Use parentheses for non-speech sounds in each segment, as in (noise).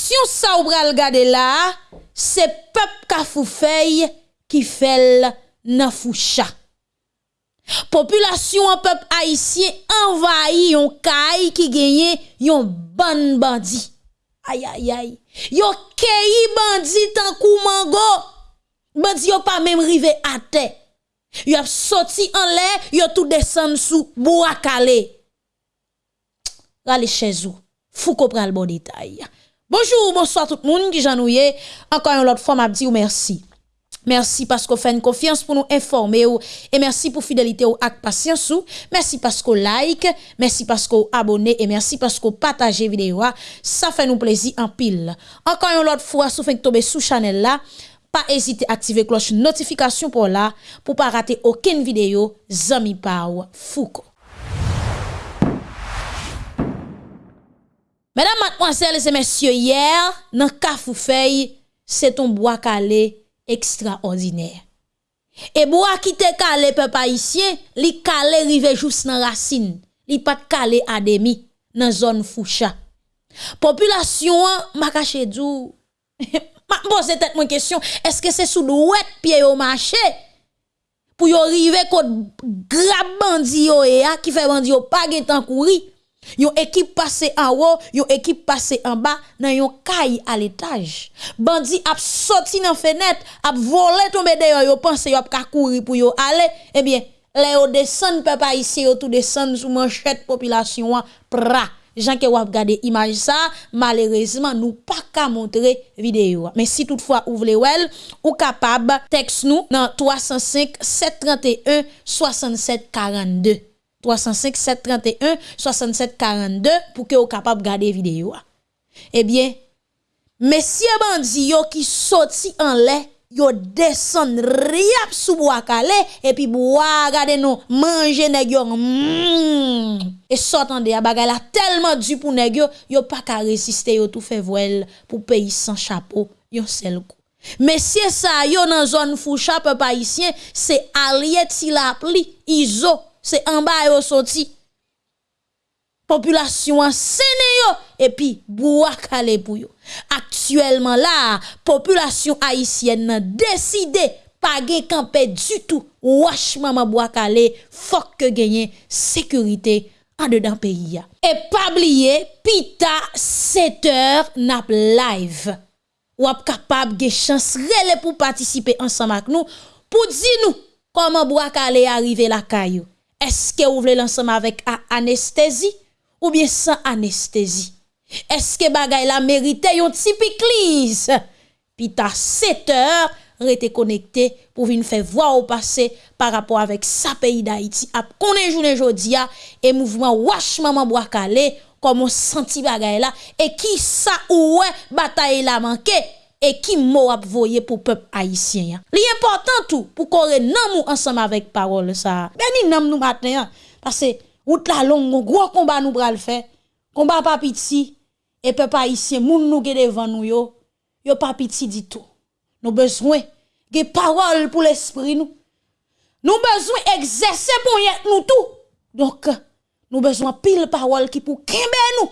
action ça ou pral gade là, c'est peuple ka foufeuille qui fait nan foucha. Population en peuple haïtien envahi yon kay qui gagne yon ban bandit. Aïe aïe aïe. Yo keyi bandit tan kou mango. Bandit yo pas même rivé à terre. Yo ap sorti en l'air, yo tout descend sous bois calé. Rale chez vous. Fou ko pral bon détail. Bonjour, bonsoir tout le monde qui j'ennuyé. Encore une autre fois, m'a dit merci. Merci parce qu'on fait une confiance pour nous informer et merci pour fidélité ou ak patience ou. Merci parce qu'on like, merci parce qu'on abonne et merci parce qu'on partage vidéo. Ça fait nous plaisir en pile. Encore une autre fois, si vous tomber sous channel là, pas hésiter à activer cloche notification pour là pour pas rater aucune vidéo Zami Pau Foucault. Mesdames, mademoiselles et messieurs, hier, dans Kafoufei, c'est un bois calé extraordinaire. Et bois qui te calé peuple haïtien, li calé rive juste dans racine, li pas calé à demi dans zone Foucha. Population m'a caché dou. Bon, c'est peut-être une question, est-ce que c'est sous douette pied au marché? Pour y arriver côté grab bandi yo qui fait bandi yo pas temps courir Yon équipe passé en haut, yon équipe passé en bas, dans yon caille à l'étage. Bandi a sorti dans fenêtre, a volé tomber dehors, yo pense yo a courir pour yo aller, eh bien, les yo descend papa ici, yo tout descend sous manchette population, pra. Jean que wap gade image ça, malheureusement, nous pas qu'à montrer vidéo. Mais si toutefois vous voulez well, ou capable, texte nous dans 305 731 67 42. 305 731 67 42 pour que vous capable garder vidéo. Eh bien, messieurs bandits qui sorti en l'air, yo descend riap sous bois calé et puis bois regardez nous manger nèg yo mm. et s'entendez a bagay la tellement du pour nèg yo yo pas ka résister yo tout fait voile pour pays sans chapeau yo seul coup messieurs ça yo dans zone foucha peuple haïtien c'est allié ti la pli iso se anba yo soti. Populasyon an sene yo, epi bouak ale pou yo. Aktuellement la, populasyon haisyen nan deside pa gen kampe du tout. Wash maman bouak ale, fok ke genyen sekurite an de dan peyi ya. E pabliye, pita 7 or nap live. Wap kapab gen chans rele pou patisipe ansan mak nou, pou di nou koman bouak ale arrive la kayo. Eske ou vle lansama vek anestezi ou bien san anestezi? Eske bagay la merite yon tipi kliz? Pi ta 7 or rete konekte pou vin fè vwa ou pase par rapport avek sa peyi da iti. Ap konen jounen jodi ya e mouvman wache maman bo akale komon santi bagay la e ki sa ouwe batay la manke. Et qui m'a voyé pour peuple haïtien. L'important tout pour qu'on nous ensemble avec parole ça. Ben nam nous matin parce que route la longue gros combat nous bral faire. Combat pas petit et peuple haïtien moun nous devant nous yo yo pas petit du tout. Nous besoin de parole pour l'esprit nous. Nous besoin exercer pour nous tout. Donc nous besoin pile parole qui pour kembe nous,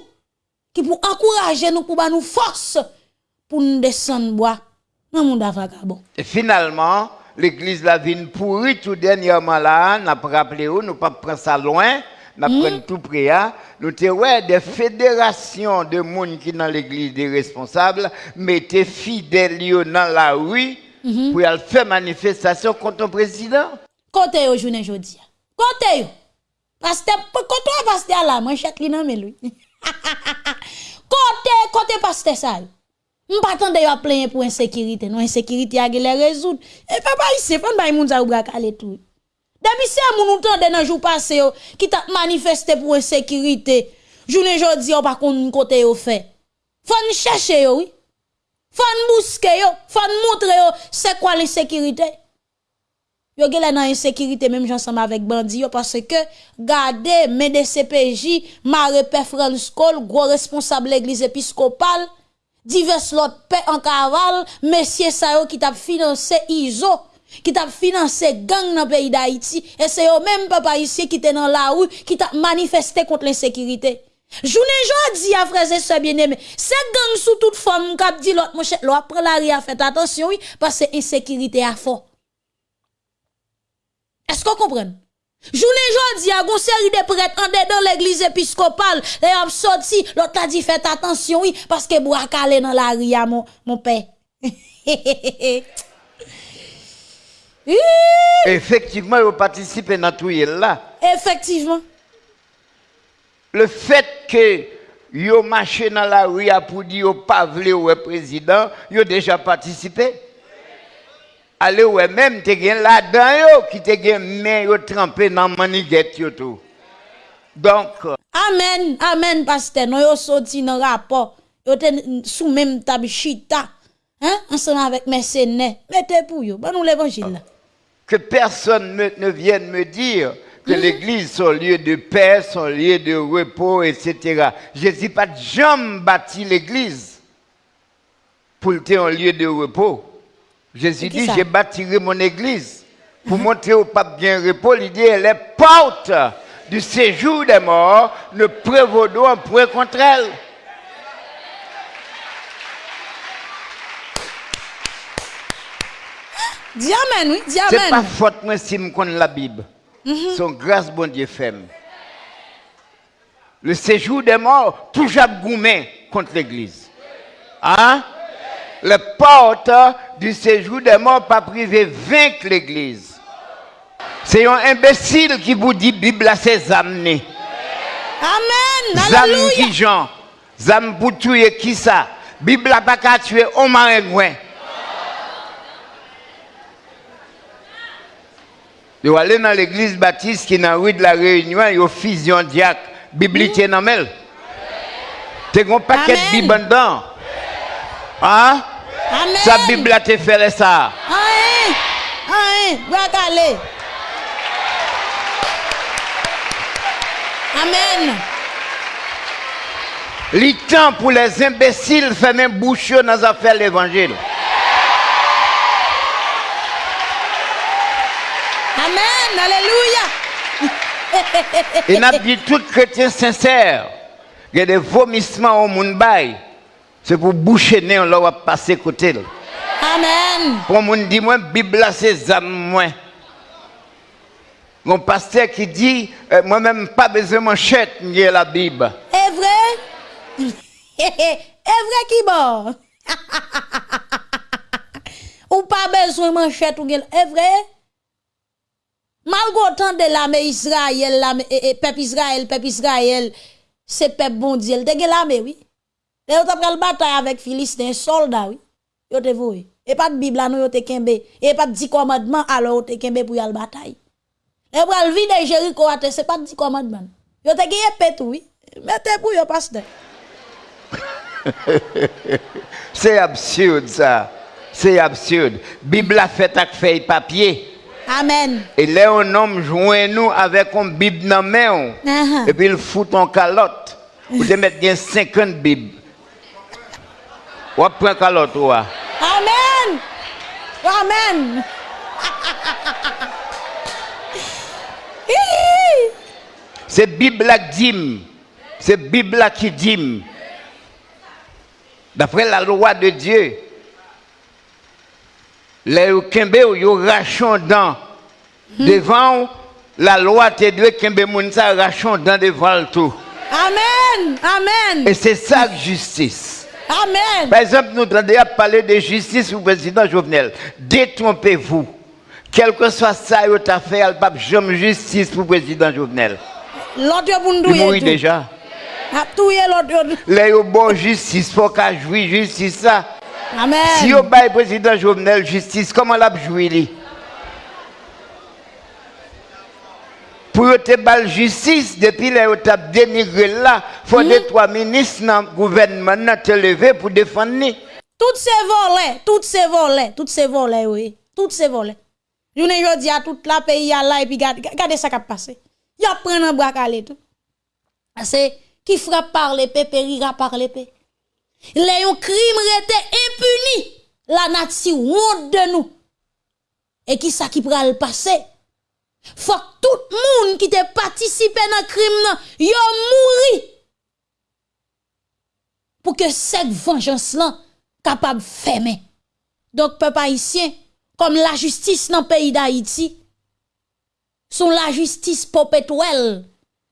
qui pour encourager nous pour nous force pour nous descendre bois dans le monde vagabond. Et finalement, l'église la vine pourrie tout dernièrement là, n'a pas rappelé nous pas prendre ça loin, n'a mm. prendre tout près hein. Nous te ouais des fédérations de monde qui dans l'église des responsables mettaient fidèles dans la rue mm-hmm. pour aller faire manifestation contre le président. Côté au journée aujourd'hui. Côté Pasteur, côté pasteur là, chèque li nan lui. (laughs) Côté côté pasteur ça. M patan de yo a plenye pou ensekirite, nou ensekirite a ge le rezout. E pa pa yise, fan bay moun za ou brak ale tou. Demi se a moun ou tan de nan jou pase yo, ki ta manifeste pou ensekirite, jounen jodi yo pa kon kote yo fe. Fan chèche yo, oui. Fan mouske yo, fan moutre yo, se kwa l'ensekirite. Yo ge la nan ensekirite, menm jansama vek bandi yo, parce ke gade, men de CPJ, mare pe Franskol, gwo responsable l'eglise episkopal, divers l'autre paix en cavale, messieurs ça qui t'a financé ISO, qui t'a financé gang dans le pays d'Haïti, et c'est eux même papa ici qui étaient dans la rue, qui t'a manifesté contre l'insécurité. Journée jodi a et sœurs bien-aimés, c'est gang sous toute forme k'ap dit l'autre mon cher, l'autre prend la ria fait attention oui parce que insécurité a fort. Est-ce qu'on Journée jodi a gon série de prêtres en dans l'église épiscopale, les ont sorti, l'autre a dit faites attention oui parce que bois calé dans la ria mon mon père. (laughs) Effectivement, vous participez dans tout là. Effectivement. Le fait que yo marché dans la rue pour dire yo pas voulu ou président, yo déjà participé. Allez ouais même te gen là-dedans yo qui te gen main yo trempé dans maniguette yo tout. Donc Amen, amen pasteur, nous yo sorti dans rapport, yo sous même tabichita. Hein, ensemble avec mercenaires. Mettez pour yo, bon nous l'évangile là. Que personne ne vienne me dire que mhm. l'église son lieu de paix, son lieu de repos, etc. Jésus pas jamais bâti l'église pour être un lieu de repos. Jésus dit, j'ai bâti mon église pour montrer au pape bien repos. Il dit, les portes du séjour des morts ne prévaudront un point contre elle. Dis amen, oui, dis amen. C'est pas faute moi si je connais la Bible. Mhm. Son grâce, bon Dieu, fait. Le séjour des morts, toujours goumé contre l'église. Hein? Les portes du séjour des morts pas privé vaincre l'église. C'est un imbécile qui vous dit Bible à ses amenés. Amen. Zam qui Jean. Zam pour tuer qui ça? Bible n'a pas qu'à tuer au marin Yo aller dans l'église baptiste qui est dans la rue de la Réunion, yo fusion diacre, biblique mm. dans. Tu as un paquet de Bible dedans. Hein? Amen. Sa Bible a te fait ça. Amen. Amen. Amen. Amen. Le temps pour les imbéciles faire même bouche dans les affaires de l'évangile. Amen. Alléluia. Et n'a dit tout chrétien sincère, il y a des vomissements au monde c'est pour boucher nez, on va passer côté. Amen. Pour mon dit moi Bible c'est âme moi. Mon pasteur qui dit euh, moi-même pas besoin de manchette, j'ai la Bible. Est vrai? (laughs) Est vrai qui bon? (laughs) ou pas besoin de manchette ou est vrai? Malgré autant de l'armée Israël, l'armée, et, peuple Israël, peuple Israël, c'est peuple bon Dieu. Te l'armée, oui. Et on t'a le bataille avec Philistin, soldat, oui. Yo te voué. Et pas de Bible, nous yo te kembe. Et pas de 10 commandements, alors yo te kembe pour y aller bataille. Et pour le vide Jéricho, c'est pas de 10 commandements. Yo te gagné pète, oui. Mettez pour yo pasteur. c'est (laughs) absurde, ça. C'est absurde. Bible a fait avec feuille papier. Amen. Et là, un homme joint nous avec une Bible dans la main. Uh-huh. Et puis il fout en calotte. Vous devez mettre 50 Bibles. Ou prend calotte. Amen. Amen. C'est Bible qui dit. C'est Bible qui dit. D'après la loi de Dieu, les Kembe yo rachon dans devant la loi te doit Kembe mounsa rachon dans devant tout. Amen. Amen. Et c'est ça justice. Amen. Par exemple, nous à parler de justice au président Jovenel. Détrompez-vous. Quel que soit ça, vous avez fait, il n'y a jamais justice pour le président Jovenel. L'autre Il mourit déjà. A touye l'autre. Là, il y a bon justice, faut qu'il jouisse justice ça. Amen. Si vous avez président Jovenel justice, comment l'a joué Pour te la justice, depuis que tu as dénigré là, il faut que trois ministres dans le gouvernement te lever pour défendre. Toutes ces volets, toutes ces volets, toutes ces volets, oui. Toutes ces volets. Je ne dis à tout la pays là et puis regardez ça qui a passé. Il y a pris un bras à tout. C'est qui frappe par l'épée, périra par l'épée. Les crimes étaient impunis. La nature honte de nous. Et qui ça qui le passer? Fok tout moun ki te patisipe nan krim nan, yo mouri. Pou ke sek venjans lan kapab feme. Dok pe pa isyen, kom la justis nan peyi da iti, son la justis popet wel,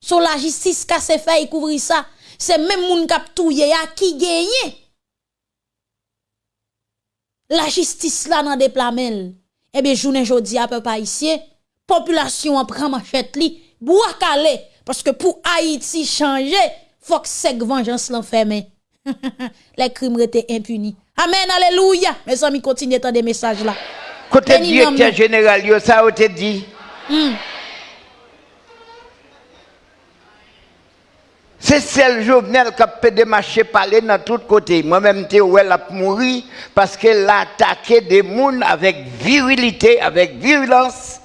son la justis kase fey kouvri sa, se men moun kap touye ya ki genye. La justis la nan deplamel, ebe jounen jodi a pe pa isyen, population en prend manchette li, bois calé parce que pour Haïti changer, faut que cette vengeance l'enferme. (laughs) Les crimes étaient impunis. Amen, alléluia. Mes amis, continuez à des messages là. Côté directeur général, yo, ça a été dit. Hmm. C'est celle Jovenel qui a fait des marchés parler dans tous côtés. Moi-même, je elle a mouru parce qu'elle a attaqué des gens avec virilité, avec virulence.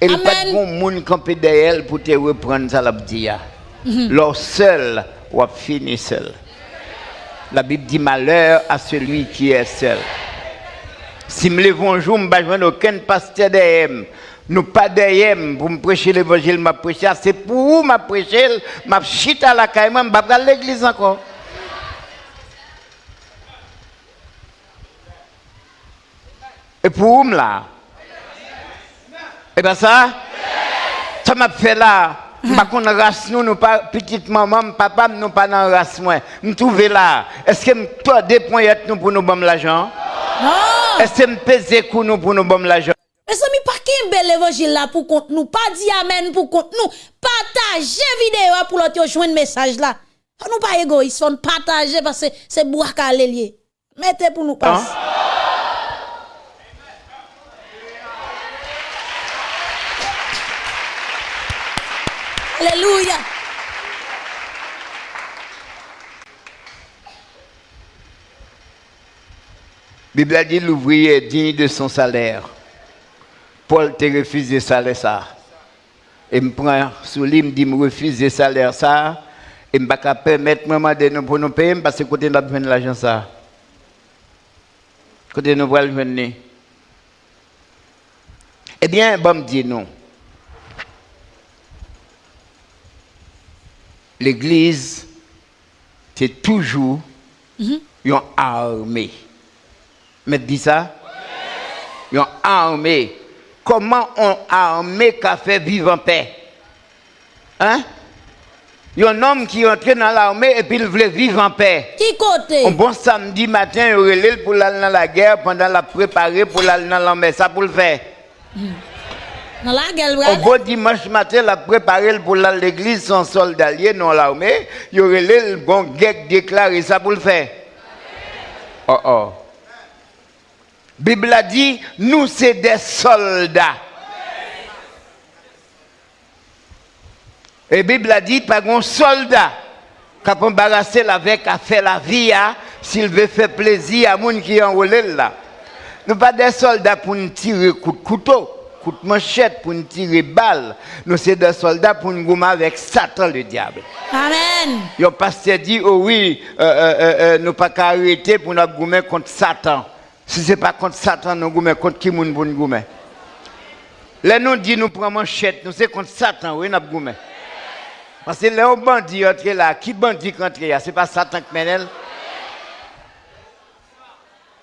Et il n'y a pas de monde campé derrière pour te reprendre ça, la dire. Leur seul, ou fini seul. La Bible dit malheur à celui qui est seul. Si me lève un jour, je ne aucun pasteur derrière. Nous pas derrière pour me prêcher l'évangile, m'a prêcher. C'est pour vous m'a prêcher, m'a chita à la caille, m'a pas l'église encore. Et pour vous là. Et bien ça, ça m'a fait là. Par contre, race nous, nous pas petite maman, papa, nous pas dans race moi. Nous trouve là. Est-ce que toi deux points nous pour nous bon l'argent? Non. Est-ce que me pèse nous pour nous bon l'argent? Mais ça mi pas qu'un bel évangile là pour compte nous, pas dit amen pour compte nous. Partagez vidéo pour l'autre joindre message là. Nous pas égoïste, faut partager parce que c'est boire lié. Mettez pour nous passer. Alléluia. Bible a dit l'ouvrier est digne de son salaire. Paul te refusé salaire ça. Et me prend sous lui, me dit me refuse salaire ça. Et me pas permettre maman de nous pour nous payer parce que nous de l'argent ça. Côté nous voulons venir. Eh bien, bon me dit non. L'église, c'est toujours une armée. Mais dis ça? Une armée. Comment on armée qui fait vivre en paix? Hein? Il y a un homme qui est entré dans l'armée et puis il voulait vivre en paix. Qui côté? Un bon samedi matin, il aurait pour aller dans la guerre pendant la préparer pour aller dans l'armée. Ça pour le faire. Dans Un bon dimanche matin, la préparer pour aller à l'église sans soldat lié dans l'armée. Il aurait le bon guerre déclaré. Ça pour le faire. Oh oh. Bible a dit, nous c'est des soldats. Et Bible a dit, pas un soldat qui a embarrassé avec à faire la vie, hein, s'il veut faire plaisir à gens qui en là. Nous pas des soldats pour nous tirer coup de couteau, coup de manchette, pour nous tirer balle. Nous c'est des soldats pour nous gommer avec Satan le diable. Amen. Le pasteur dit, oh oui, euh, euh, euh, nous pas qu'à arrêter pour nous gommer contre Satan. Si ce n'est pas contre Satan, nous gommer contre qui nous gommer? Là, nous dit, nous prenons manchette, nous c'est contre Satan, oui, nous gommer. Parce que les bandits entrent là, qui bandit entre là? Ce n'est pas Satan qui mène.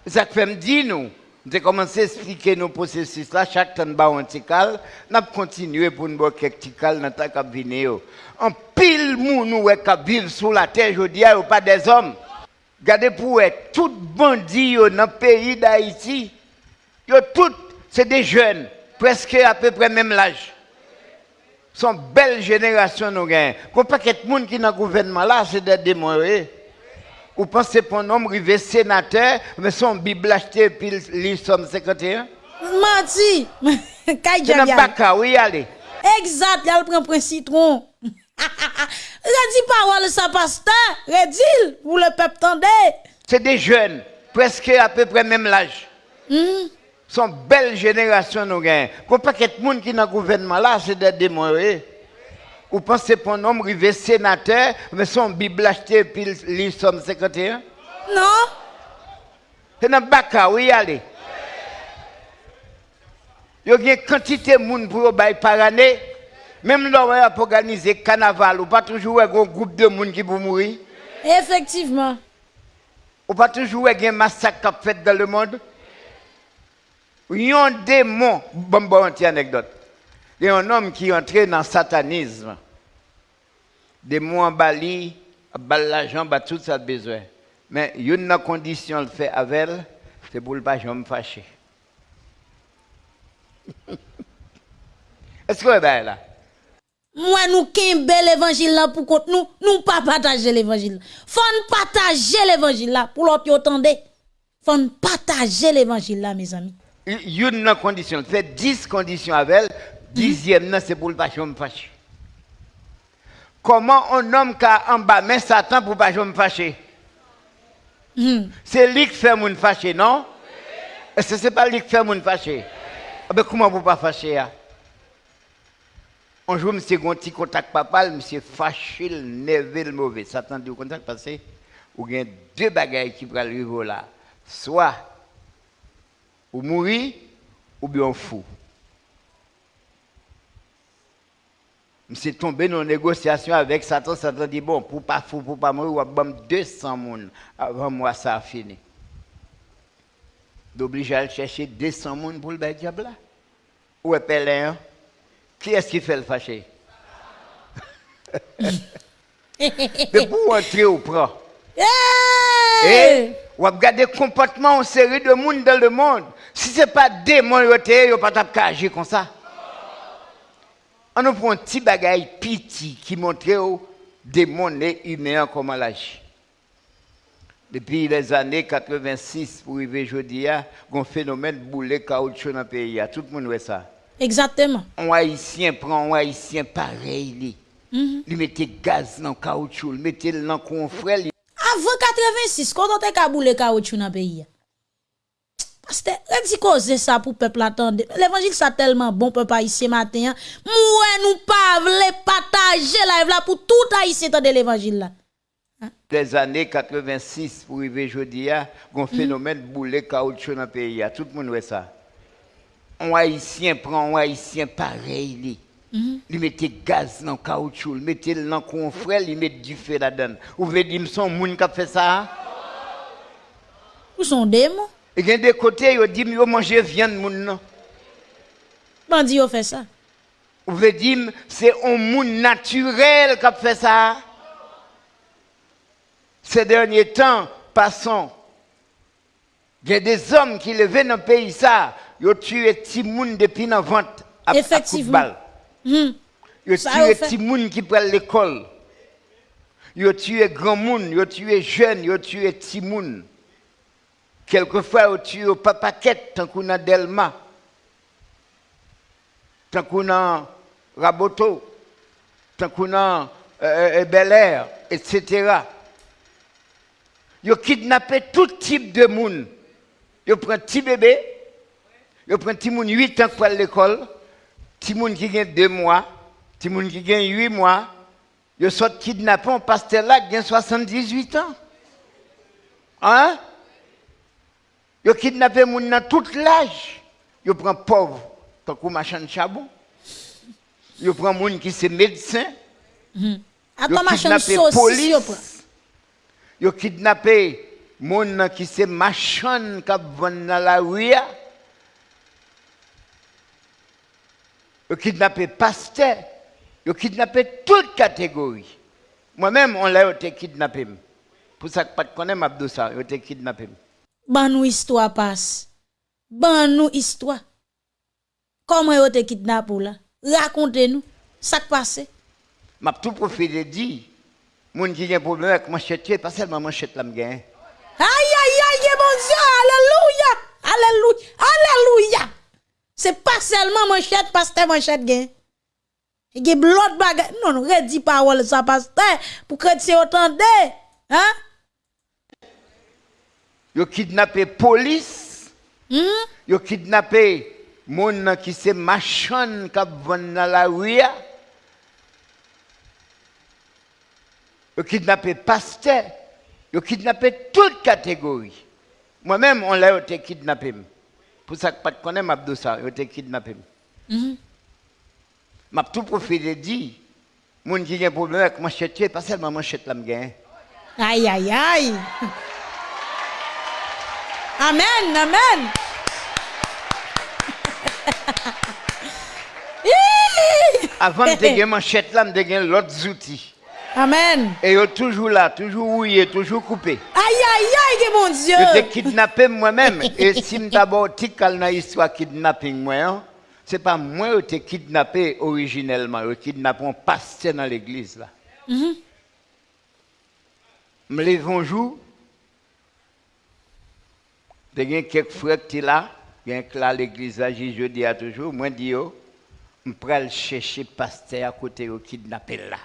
C'est ça que fait me dire nous. Nous avons commencé à expliquer nos processus là, chaque temps bas un tical, nous avons continué pour nous avoir quelques tical dans ta cabine. En pile nous qui vivent sur la terre, je dis, pas des hommes. Regardez pour eux, tout bandits dans le pays d'Haïti, tout, c'est des jeunes, presque à peu près même l'âge sont belle génération nous gagnons. Qu'on pas de monde qui dans le gouvernement là, c'est des démons. Vous pensez pour un homme arrivé sénateur, mais son Bible acheté puis lui somme 51? Mati, (laughs) C'est dans Baka, oui, allez. Exact, il a prend un citron. (laughs) Redis parole ça pasteur, redis pour le peuple tendez. C'est des jeunes, presque à peu près même l'âge. Hmm? Son belle génération nous gagnons. Qu'on pas de monde qui dans le gouvernement là, c'est des démons. Vous pensez pour un homme arrivé sénateur, mais son Bible acheté puis lui somme 51? Non. C'est dans Baka, oui, allez. Il y a une quantité de monde pour bailler par année. Même là, pour organiser carnaval, ou pas toujours un groupe de monde qui pour mourir. Effectivement. Ou pas toujours un massacre fait dans le monde Il y a un démon, bon, bon, une anecdote. Il y a un homme qui est entré dans le satanisme. Démon en Bali, bal l'argent, tout ça besoin. Mais il y a une condition le fait avec elle, c'est pour ne pas me fâcher. Est-ce que vous êtes là? Moi, nous qu'un bel évangile là pour contre nous, nous pas partager l'évangile. Faut partager l'évangile là pour l'autre entendre. Faut partager l'évangile là, mes amis. Il y a une condition, fait 10 conditions avec elle, dixième, c'est pour le pas me fâcher. Comment un homme qui a en bas, mais Satan pour pas me fâcher? C'est lui qui fait mon fâcher, non? Que ce n'est pas lui qui fait mon fâcher? Ah ben, comment vous pas fâcher? Hein? Un jour, monsieur, un petit contact monsieur fâché, nerveux, mauvais. Satan au contact parce que vous avez deux bagailles qui peuvent arriver là. Soit ou mourir, ou bien fou. Monsieur tombé dans une négociation avec Satan. Satan dit bon, pour pas fou, pour pas mourir, on va 200 personnes avant moi, ça a fini. D'obliger à chercher 200 personnes pour le diable. Où est Pélin? Qui est-ce qui fait le fâché? (laughs) Mais pour entrer au prend. Et on regarde le comportement en série de monde dans le monde. Si ce n'est pas démon, il n'y a pas agir comme ça. On nous prend un petit bagage petit qui montre aux démons humains comment agir. Depuis les années 86 pour arriver aujourd'hui, il y a un phénomène boulet caoutchouc dans le pays. Tout le monde voit ça. Exactement. Un haïtien prend un haïtien pareil. Il mm mettait gaz dans le caoutchouc, il mettait dans le confrère. Avant 86, quand on a boule caoutchouc dans le pays. Parce que, dit cause ça pour le peuple attendre. L'évangile ça tellement bon, peuple haïtien matin. Moi, nous pas voulons partager live là pour tout haïtien de l'évangile là. Les années 86 pour arriver aujourd'hui, il y a un phénomène boulet caoutchouc dans le pays. Tout le monde voit ça un haïtien prend un haïtien pareil. Il mettait gaz dans le caoutchouc, il mettait dans le confrère, il mettait du feu là-dedans. Vous voulez dire, son monde qui a fait ça? Où sont des mots? Et il y a des côtés, il dit, il manger viande, moun Bandi, il fait ça. Vous voulez dire, c'est un monde naturel qui fait ça? Ces derniers temps, passons. Il y a des hommes qui levaient dans le pays ça, ils ont tué des gens depuis la vente à, Effectivement. Ils ont tué des gens qui prennent l'école. Ils ont tué grand monde, ils ont tué jeunes, ils ont tué petits gens. Quelquefois, ils ont tué papaquette, tant qu'on a Delma, tant qu'on a Raboto, tant qu'on a euh, euh Bel Air, etc. Ils kidnappé tout type de monde. Ils prennent un petit bébé, ils prennent un petit monde 8 ans pour l'école, petit monde qui a 2 mois, petit monde qui a 8 mois. Ils sont kidnappés, un pasteur là qui a 78 ans. Hein? Ils ont kidnappé monde dans tout l'âge. Ils prennent pauvre, tant qu'on machin de charbon. Ils prennent monde qui est médecin. Ils ont kidnappé police. Ont kidnappé Moun qui se machan qui vend dans la rue. Ils kidnappé pasteur. Ils kidnappé toute catégorie. Moi-même, on l'a été kidnappé. Pour ça que pas de connaître Abdou ils été kidnappé. ban nou histwa pas. Ban nou histwa. Koman yo te kidnap ou la? Rakonte nou, sak pase. Map tou profite di, moun ki gen probleme ak manchet yo, e pa selman manchet la m gen. Aïe, aïe, aïe, bon Dieu, alléluia, alléluia, alléluia. C'est pas seulement manchette, pasteur manchette gain. Il y a l'autre bagage. Non, non, redis parole ça, pasteur, pour que tu entendez. Hein? Yo kidnappé police. Hmm? Yo kidnappé moun qui se machan qui vend dans la rue. Yo kidnappé pasteur. Ils ont kidnappé toute catégorie. Moi-même, on l'a été kidnappé. Pour ça que pas de connaître Abdou ça, ils ont été kidnappé. Mm M'a tout profité dit, moun qui a un problème avec manchette, pas seulement manchette là. Aïe aïe aïe. Amen, amen. Avant de gagner (laughs) manchette là, de gagner l'autre outils. Amen. Et yo toujours là, toujours rouillé, toujours coupé. Aïe, aïe, aïe, mon Dieu. Je t'ai kidnappé moi-même. Et si je d'abord dans l'histoire kidnapping, moi, hein, c'est pas moi qui t'ai kidnappé originellement. Je kidnappé un pasteur dans l'église là. Mm -hmm. Je me lève un jour. Il y a quelques frères qui sont là. Y a l'église là, je dis à toujours. Moi, je dis, je vais chercher pasteur à côté de kidnappé là.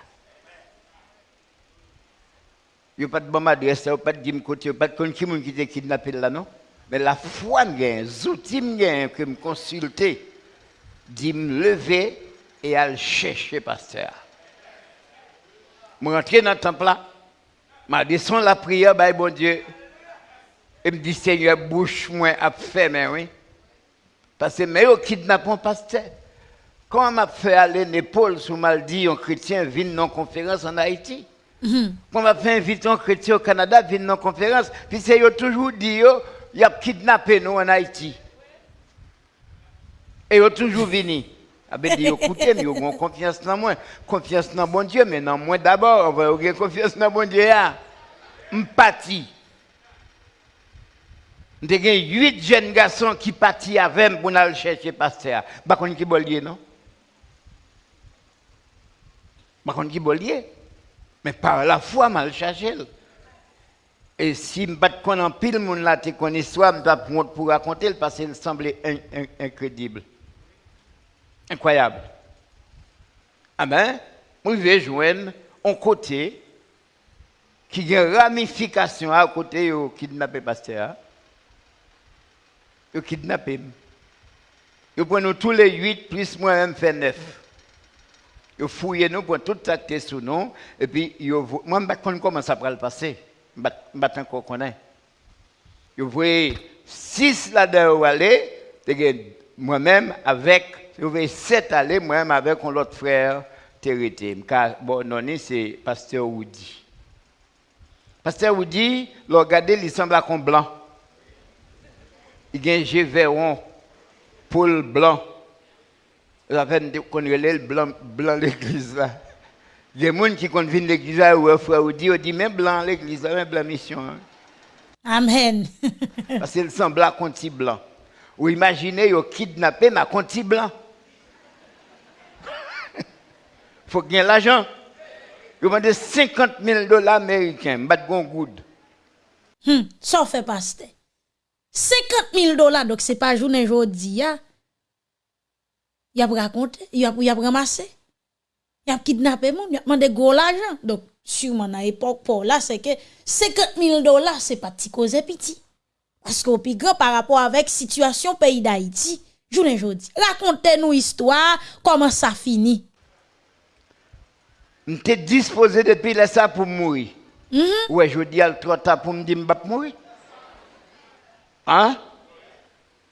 Il n'y a pas de bonne adresse, il n'y a pas de côté, il n'y a pas de qui qui t'a kidnappé là, non? Mais la foi, les outils que me consulter, dit me lever et aller chercher pasteur. Je rentre dans le temple là, je descends la prière, bah, bon Dieu, et me dit Seigneur, bouche moi à faire, oui. Parce que mais au kidnappé un pasteur. Comment m'a fait aller l'épaule sous mal dit un chrétien vient non conférence en Haïti? Mm On m'a fait inviter un chrétien au Canada, venir dans conférence, puis c'est toujours dit, il a kidnappé nous en Haïti. Et il a toujours venu. Ah ben, dit, écoutez, mais ils ont confiance dans moi. Confiance dans bon Dieu, mais dans moi d'abord, on va avoir confiance dans bon Dieu. M'pati. J'ai huit jeunes garçons qui partent avec moi pour aller chercher pasteur. Par contre, qui bollier, non? Par contre, qui bollier? Mais par la foi, mal cherché. Et si je ne en pile, mon là, tu connais soit, je pour raconter parce qu'il semblait incroyable. Incroyable. Ah ben, je vais joindre un côté qui a une ramification à côté de kidnappé pasteur. Ils kidnappé. Ils prennent tous les huit, plus moi-même fait neuf. Ils fouillent nous pour tout acter sous nous. Et puis, moi, je ne sais pas comment ça va le passer. Je ne sais pas encore connaître. Ils voient six là-dedans aller, moi-même avec, je voyais sept aller, moi-même avec un autre frère. Car, bon, non, c'est Pasteur Woody. Pasteur Woody, le regarder, il semble comme blanc. Il y a un Gévéron, Paul blanc. La peine de le blanc, blanc l'église là. Il y a des gens qui viennent l'église là, ou frère, ou dit, dit, même blanc l'église là, même blanc mission. Hein. Amen. Parce qu'il semble à conti blanc. Ou imaginez, ils kidnappé ma conti blanc. (laughs) faut qu'il y ait l'argent. Ils demandent 50 000 dollars américains, bat gon good. Hmm, ça fait pas 50 000 dollars, donc c'est pas journée aujourd'hui. Il a raconté, il a, ramassé, il a kidnappé mon, il a demandé gros l'argent. Donc, sûrement, à l'époque, pour là, c'est que 50 000 dollars, c'est pas petit cause petit. Parce qu'au plus grand par rapport avec situation pays d'Haïti, vous dis, racontez-nous histoire, comment ça finit. M'étais disposé depuis là ça pour mourir. Mm -hmm. Ouais, je dis à trop tard pour me dire que je mourir. Hein?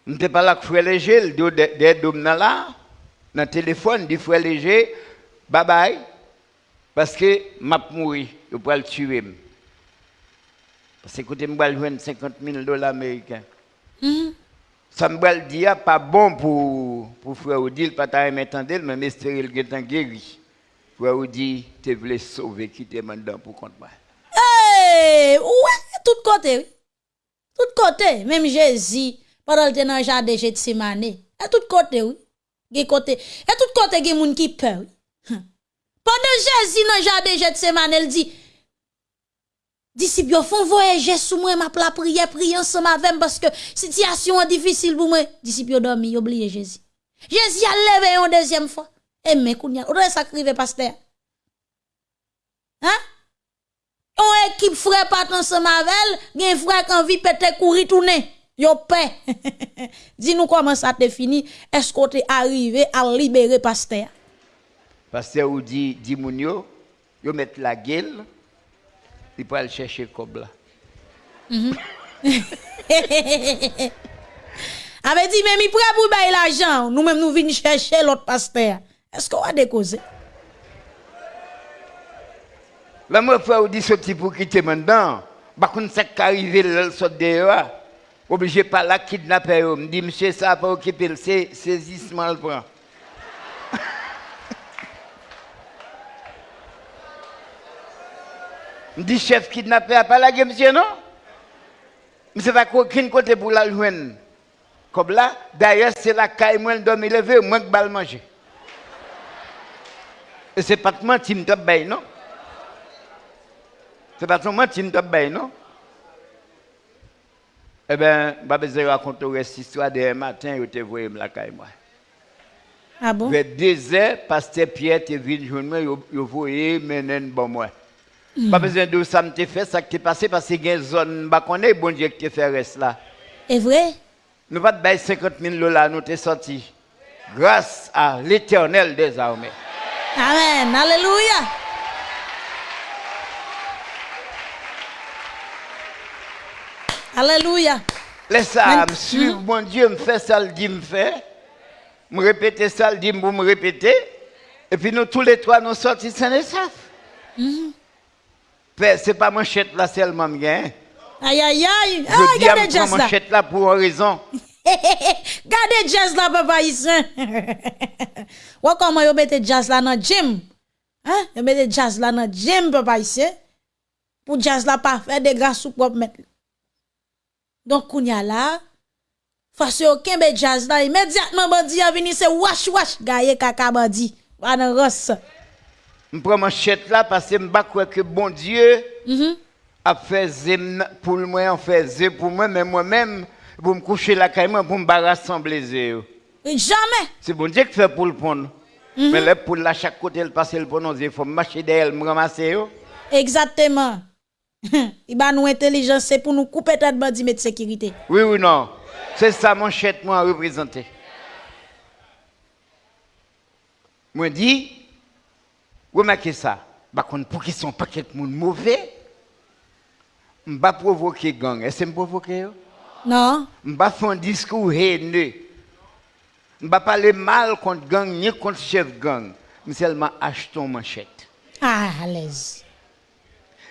M'étais pas là que frère léger, des dômes là dans le téléphone, dit frère léger, bye bye, parce que m'a mouru, je peux le tuer. Parce que écoutez, je vais 50 000 dollars américains. Mm-hmm. Ça me dit, pas bon pour, pour frère Odile, pas ta m'entendre, mais m'espérer le est guéri. Frère Odile, tu voulais sauver, qui te maintenant pour compte moi. Hey, ouais, tout côté, tout côté, même Jésus, pendant le temps le jardin de Gethsemane, à tout côté, oui. Côté et tout côté gen moun qui peur. Pendant Jésus dans jardin Gethsemane, elle dit Disciples font voyager sous moi m'a la prière prier ensemble avec parce que situation est difficile pour moi. Disciples dormi, oublié Jésus. Jésus a levé une deuxième fois. Et mais on doit sacrifier pasteur? Hein? On équipe frère pas ensemble avec, gen frère qui envie peut-être courir tourner. Yo paix. (laughs) Dis-nous comment ça te fini. Est-ce qu'on est arrivé à libérer pasteur? Pasteur ou dit, dit moun yo, yo met la gueule, il peut aller chercher là. Mm (laughs) Avait dit, mais mi prêt pour bailler l'argent. Nous-mêmes, nous venons chercher l'autre pasteur. Est-ce qu'on va décauser? La mwen fwa ou di soti pou kite men dan, bakoun sek ka rive lèl sot dewa, oblige pa la kidnapè yo, mdi msye sa pa okipe l, se sezisman l pran. (laughs) mdi chef kidnapè a pa la gen msye non? Mse va kokin kote pou la jwen. Kob la, daye se la kay mwen domi leve, mwen k bal manje. E se patman tim tap bay non? Se pa son manti nou tap bay, non? E ben, babeze rakonto res istwa de matin yo te voye m lakay mwa. A ah bon? Ve deze, paste piye te vin joun mwen yo voye menen bon mwen. Mm. Babeze do sa m te fe, sa ki te pase, pase gen zon bakone, bon diye ki te fe res la. E vwe? Nou pat bay 50 min lola nou te soti. Gras a l'Eternel des armées. Amen, alléluia. Alléluia. Man- me suivre, mon Dieu, me fait ça, le dit, me fait. Me répéter ça, le dit, me répéter. Et puis nous tous les trois, nous sortis sans les sauf. Père, C'est pas manchette là seulement, bien. Aïe, aïe, aïe. Ah, Je dis à jazz manchette là pour une raison. (laughs) Gardez jazz là, papa ici. (laughs) Ou comment vous mettez jazz là dans le gym? Hein? Vous mettez jazz là dans le gym, papa ici. Pour jazz là pas faire des grâces sous propre mettre. Donc, kounya là, face aucun be jazz là, immédiatement bandi a venu c'est wash wash gaye kaka bandi. Va dans rosse. Je prends manchette là parce que je ne que bon Dieu Mhm. a fait zem pour moi, on fait pour moi, mais moi-même, pour me coucher moi, pour me rassembler. Jamais. C'est bon Dieu qui fait pour le prendre. Mais là, pour la chaque côté, le passer le prendre, il faut marcher derrière, me ramasser. Exactement. (laughs) Il va nous intelligence, c'est pour nous couper tête bandit de sécurité. Oui ou non? C'est ça mon chèque moi représenter. Moi dit, remarquez ça. Par contre pour qu'ils sont pas quelques monde mauvais, je ne provoquer gang. Est-ce que je provoque? Non. Je ne faire un discours haineux. Je ne parler mal contre gang ni contre chef gang. mais seulement achetons manchette. Ah, à l'aise.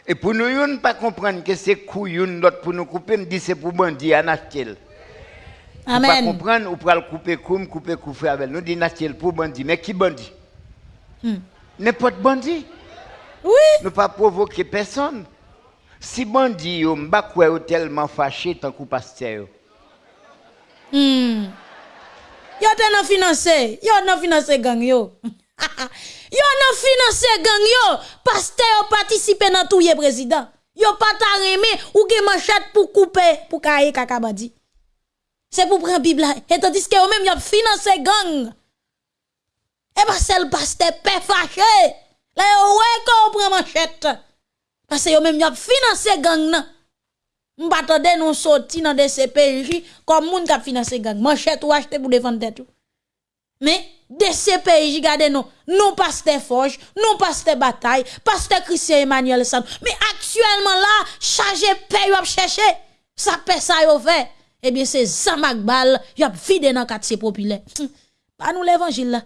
Et pour nous, ne pas comprendre que c'est couillon l'autre pour nous couper, me dit c'est pour bandit à Nachtel. Amen. Pour pas comprendre, ou pour le couper comme couper couper avec nous dit Nachtel pour bandit, mais qui bandit hmm. N'importe bandit. Oui. Ne pas provoquer personne. Si bandit yo m'ba quoi yo tellement fâché tant que pasteur. Yo. Hmm. Yo te nan financé, yo nan financé gang yo. (laughs) yo nan financer gang yo, pasteur yo participer dans tout ye président. Yo pas ta ou ge manchette pour couper pour kaye kaka bandi. C'est pour prendre Bible et tandis que yo même yo financer gang. Et pas seul pasteur pe fâché. Là yo ouais qu'on prend manchette. Parce que yo même yo financer gang nan. M'attendais nous sorti dans des CPJ comme moun qui financé gang. Manchette ou acheter pour défendre tête. Mais des CPJ gardez nous, non pasteur Forge, non pasteur Bataille, pasteur Christian Emmanuel Sam. Mais actuellement là, chargé paye ou chercher. Ça paie ça yo fait. Eh bien c'est Zamak Bal, y a vide dans quartier populaire. Hum, Pas nous l'évangile là.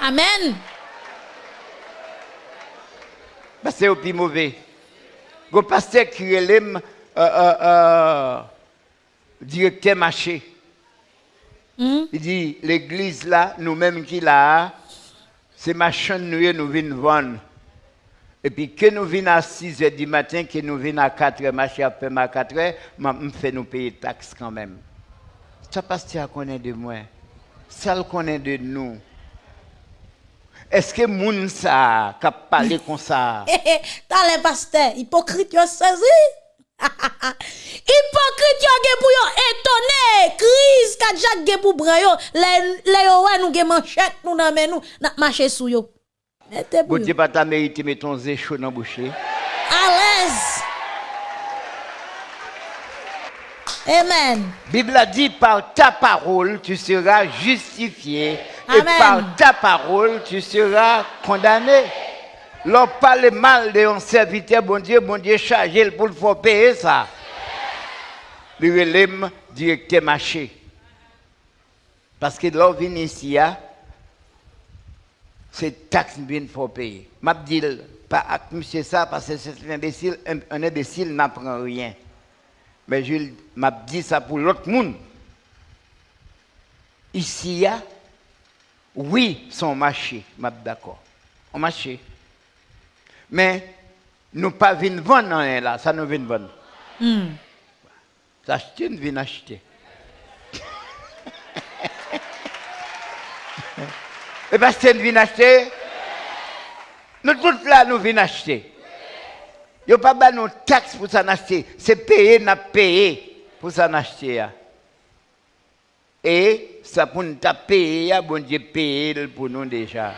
Amen. Bah, c'est au plus mauvais. Le pasteur qui est euh, euh, euh, directeur marché. Hmm? Il dit, l'église là, nous-mêmes qui là, c'est machin nous nous venons vendre. Et puis que nous venons à 6 h du matin, que nous venons à 4 h, marché à peu à 4 h, me fait nous payer taxes quand même. Ça pasteur connaît de moi. Ça le connaît de nous. Est-ce que moun ça, qui a parlé comme ça? (laughs) T'as les pasteurs, hypocrite yo saisi. (laughs) hypocrite yo gen pour yo étonné, crise ka Jacques gen pour bran yo, les les yo ouais nous gen manchette nous nan men n'a marché sou yo. Bon. Dieu, pas ta mérité, ton zé chaud dans bouche. À l'aise. Amen. Bible a dit par ta parole tu seras justifié et Amen. par ta parole tu seras condamné. L'on parle mal de un serviteur, bon Dieu, bon Dieu, chargé pour le faire payer ça. Le relève directeur marché. Parce que l'on vient ici, hein, c'est taxe bien faut payer. M'a dit pas avec monsieur ça parce que c'est un imbécile, un, imbécile n'apprend rien. Mais je m'a dit ça pour l'autre monde. Ici, a, oui, son marché, m'a d'accord. On marché. Men, nou pa vin von nan en la, sa nou vin von. Mm. Sa chete nou vin achete. (laughs) e eh pa chete nou vin achete? Nou tout la nou vin achete. Yo pa ba nou tax pou sa n'achete. Se peye na peye pou sa n'achete ya. E, sa pou nou ta peye ya, bon diye peye pou nou deja.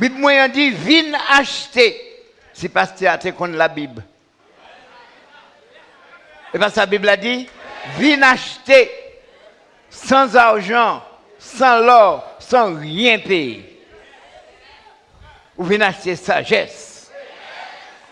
Bible moyen dit, viens acheter. Si pasteur a contre la Bible. Et parce que la Bible a dit, viens acheter sans argent, sans l'or, sans rien payer. Vous venez acheter sagesse.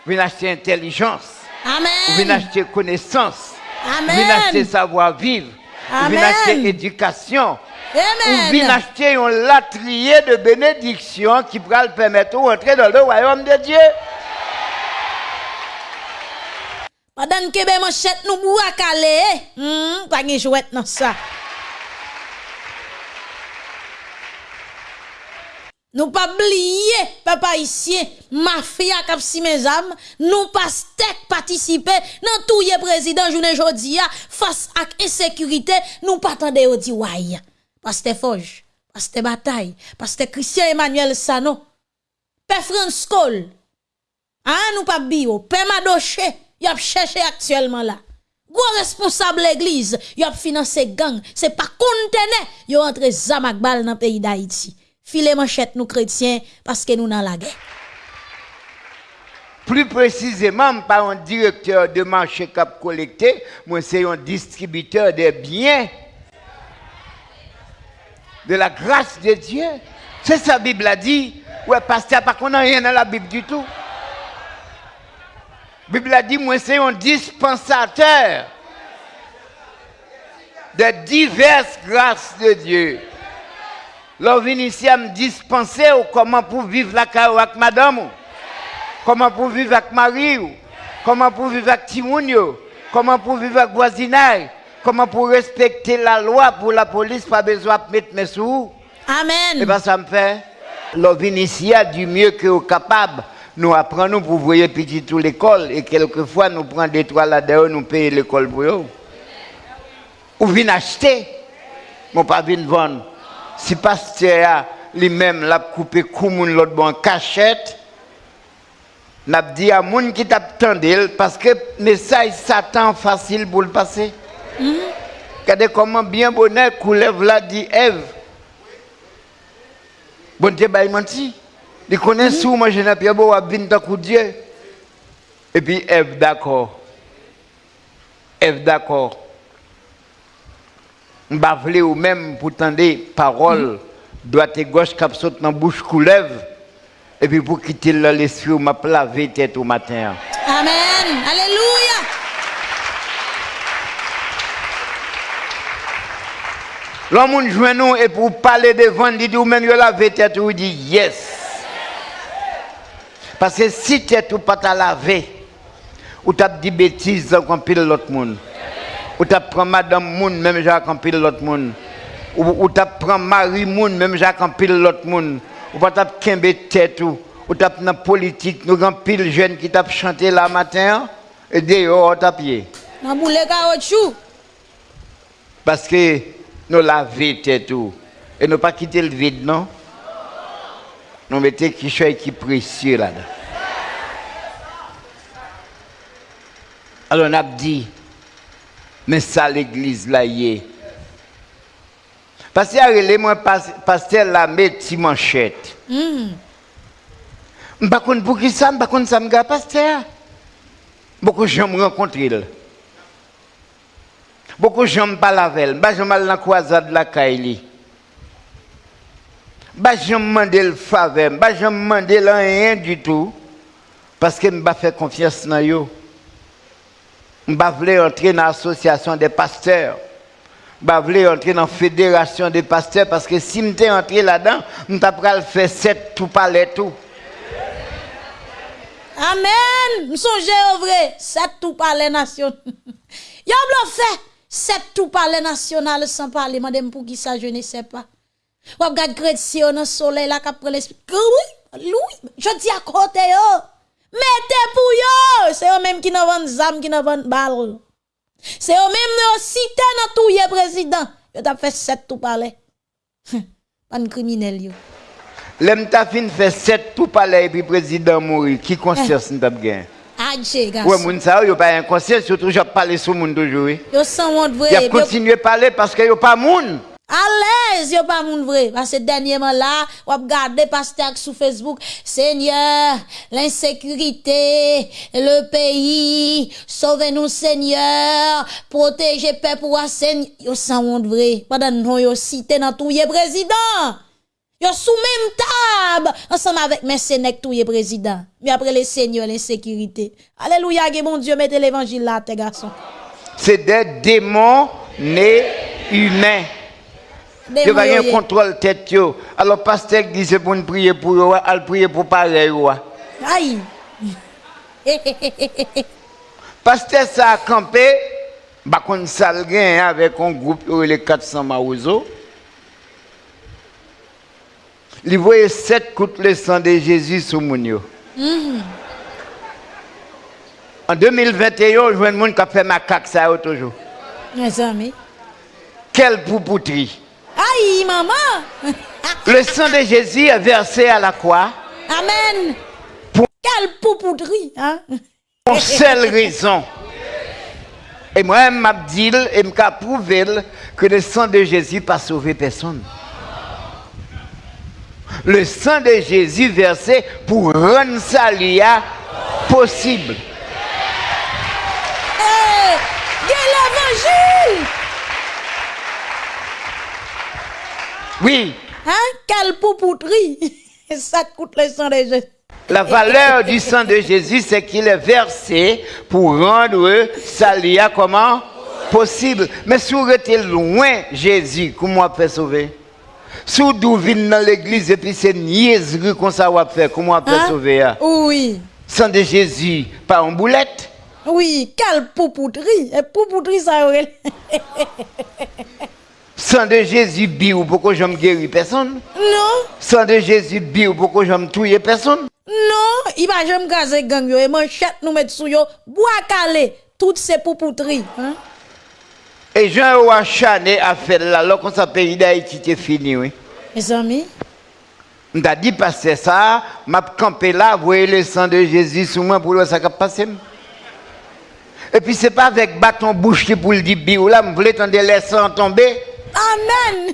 Vous venez acheter intelligence. Amen. Vous venez acheter connaissance. Amen. Vous venez acheter savoir-vivre. Vous venez acheter éducation. Ou Amen. bien acheter un latrier de bénédiction qui pourra le permettre de rentrer dans le royaume de Dieu. Madame Kebe manchette nous calé. Hmm, pas de jouet dans ça. Nous pas oublier, papa ici, mafia kap si mes âmes, nous pas stek participer dans tout le président journée jodia face à insécurité, nous pas tande au di. Pasteur Foge, Pasteur Bataille, Pasteur Christian Emmanuel Sano, Père France Cole, ah, nous pas bio, Père Madoche, y a cherché actuellement là. Gros responsable l'église, y a financé gang, c'est pas conteneur, y a entré zamak bal dans le pays d'Haïti. Filet manchette nous chrétiens parce que nous dans la guerre. Plus précisément, pas un directeur de marché cap collecté, moi c'est un distributeur de biens. De la grâce de Dieu. C'est ça la Bible a dit. Ouais, pasteur, pas qu'on a rien dans la Bible du tout. La Bible a dit, moi c'est un dispensateur de diverses grâces de Dieu. L'on vient ici à me dispenser comment pour vivre la carrière avec madame. Comment pour vivre avec mari. ou? Comment pour vivre avec Timounio. Comment pour vivre avec voisinage? Comment pour respecter la loi pour la police, pas besoin de mettre mes sous? Et Amen. bien ça me fait. L'on vient ici à du mieux que vous capable. Nous apprenons pour voyer petit tout l'école et quelquefois nous prenons des trois là-dedans, nous payons l'école pour eux. Ou vient acheter, mais pas vient vendre. Si pasteur lui-même l'a coupé comme l'autre bon cachette, n'a dit à moun qui t'attendait parce que message Satan facile pour le passer. Regardez mm -hmm. comment bien bonnet coulait Vladi Ève. Bon Dieu, bah, il menti. Il connaît mhm. sous moi, je n'ai pas beau à coup Dieu. Et puis Ève, d'accord. Ève, d'accord. M'bavle ou même pour des paroles, mhm. droite et gauche, cap saute dans bouche coulève. Et puis pour quitter l'esprit, m'a plavé tête au matin. Amen. Alléluia. L'homme joint nous et pour parler devant, il dit ou même lavé tête ou il dit yes. Parce que si tête ou pas ta lavé, ou t'as dit bêtises comme pile l'autre monde. Ou t'as prend madame moun même j'ai pile l'autre monde. Ou, ou t'as prend mari moun même j'ai pile l'autre monde. Ou pas t'as kembe tête ou ou t'as dans politique nous grand pile jeune qui t'a chanté la matin et dehors t'as pied. Parce que nous laver tête tout. Et nous pas quitter le vide, non? Nous mettons quelque chose qui précieux là-dedans. Alors on a dit, mais ça l'église là y est. Parce que moi pasteur la met ti manchette. Hmm. M'pa konn pour qui ça, m'pa konn ça m'ga pasteur. Beaucoup de gens me rencontrent. Beaucoup de gens me parlent avec elle. Bah, je mal dans la croisade de la Kaili. Bah, je me demande le faveur. Bah, je me demande rien du tout. Parce que je ne faire confiance dans eux. Je ne entrer dans l'association des pasteurs. Je voulais entrer dans la fédération des pasteurs. Parce que si je suis entré là-dedans, je ne le faire sept tout parler tout. Amen. M'songe au vrai, c'est tout parler national. (laughs) Y'a blo fait, c'est tout parler national sans parler. Madame pour qui ça, je ne sais pas. Ou regarde chrétien dans le soleil là, qui prend l'esprit. Oui, Louis, je dis à côté yo. Mettez pour yo. C'est eux même qui n'ont vend zam, qui n'ont vend balle. C'est eux même qui cité dans tout le président. Yo t'a fait sept tout parler. Pas de criminel yo. L'aime ta fin fait sept tout parler et puis président mourir. Qui conscience nous t'a gagné? Adje, Ouais, garçon. moun sa yo pas un conscience, surtout j'ai parlé sur moun toujours. Yo sans a vrai. continué à parler parce que yo pas moun. À l'aise, yo pas moun vrai. Parce que dernièrement là, on regarde pasteur sur Facebook, Seigneur, l'insécurité, le pays, sauvez-nous Seigneur, protégez peuple ou Seigneur. Yo sans honte vrai. Pendant non yo cité dans tout président. Yo sous même table, ensemble avec mes sénèques tout président. Mais après les seigneurs, l'insécurité. Alléluia, bon Dieu, mettez l'évangile là, tes garçons. C'est des démons nés humains. Yo va un contrôle tête yo. Alors pasteur dit c'est pour nous prier pour yo, al prier pour pareil yo. Aïe. Pasteur ça a campé, bah sal gen avec un groupe les 400 maouzo. Il voyait sept coups le sang de Jésus sur moun yo. En 2021, je vois un monde qui a fait macaque ça yo toujours. Mes amis. Quelle poupouterie. Aïe, maman. (laughs) Le sang de Jésus est versé à la croix Amen. Pour- Quelle poupoudrie, hein? pour seule raison. Et moi, je m'a dit et m'a prouvé que le sang de Jésus pas sauvé personne. Le sang de Jésus versé pour rendre ça lia possible. Hey, l'évangile. Oui, Hein? Quelle poupoudrie. (laughs) Ça coûte le sang des gens. la valeur du sang de Jésus, c'est qu'il est versé pour rendre ça lia comment? Possible. Mais si vous êtes loin Jésus, comment on peut sauver? Si vous venez dans l'église et puis c'est niaiserie qu'on ça va faire, comment on peut Hein? sauver? hein? Oui. Sang de Jésus, pas en boulette? Oui, quelle poupoudrie. Et poupoudrie, ça aurait. (laughs) Sang de Jésus, biou, pourquoi je me guéris personne? Non, Sang de Jésus, biou, pourquoi je me tuer personne? non, il va jamais gazer gang yo. Et manchette nous mettre sous yo. Bois calé. Toutes ces poupoudries. Hein? Et Jean Ouachané a fait là, alors qu'on s'appelle pays d'Haïti, était fini, oui. Mes amis. On t'a dit passer ça, m'a campé là, voyez le sang de Jésus sous moi pour le ça qui passe. Et puis c'est pas avec bâton bouche qui pour le dire biou là, je voulais tendre les sangs tomber? Amen.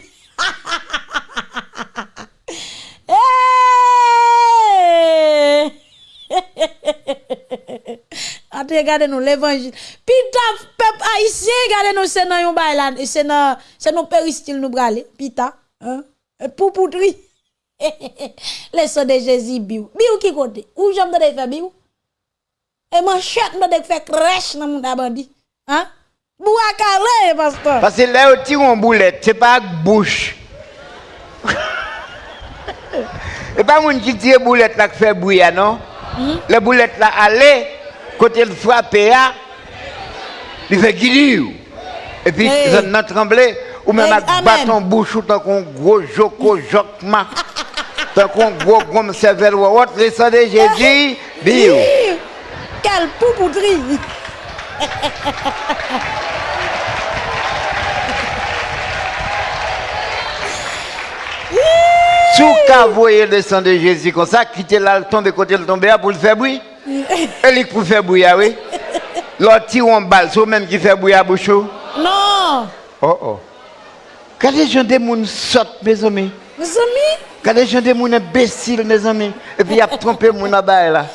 Hey! (laughs) (laughs) Ate gade nou l'évangile. Pi ta peuple haïtien gade nou c'est nan yon bay la, c'est nan c'est non péristil nou bralé, pi ta, hein? Pou poutri. Le (laughs) so de Jésus biou. Biou ki kote? Ou jam de fè biou? E man chet nou de fè crèche nan moun abandi. Hein? Boua carré pasteur. Parce que là où tire une boulette, c'est pas bouche. (laughs) Et pas moun qui tire boulette là qui fait bouillant non? La boulette là, allez, côté le frappe, là, il fait guidiou. Et puis, ça n'a tremblé. Ou même amen. bâton bouche, ou tant qu'on gros joko jokma. Tant qu'on gros gomme cervelle ou autre, le sang de Jésus, biou. Hi! Quelle poupoudrie! (laughs) Sous qu'à voyer le sang de Jésus comme ça, quitter là, tomber côté le tomber pour le faire bruit. (laughs) Lui pour faire bruit, ah oui. (laughs) L'autre tire en balle, c'est même qui fait bruit à bouche. Oh Non! oh. Quand les gens des gens sortent, mes amis? Mes amis, Quand les gens des gens imbéciles, mes amis? Et puis il a trompé mon là là.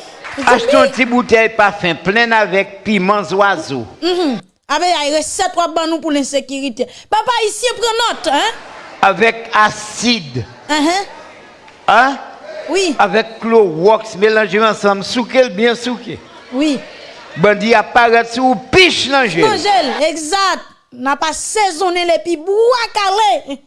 Achetez une petite bouteille parfum pleine avec piments oiseaux. mhm. Avec la recette ou ban nous pour l'insécurité. Papa ici prend note, hein? Avec acide. Hein? Oui. Avec Clo Wax mélangé ensemble, souqué bien souqué. Oui. Bandi apparaît sous piche l'angèle. L'angèle, exact. N'a pas saisonné les pibous à carré.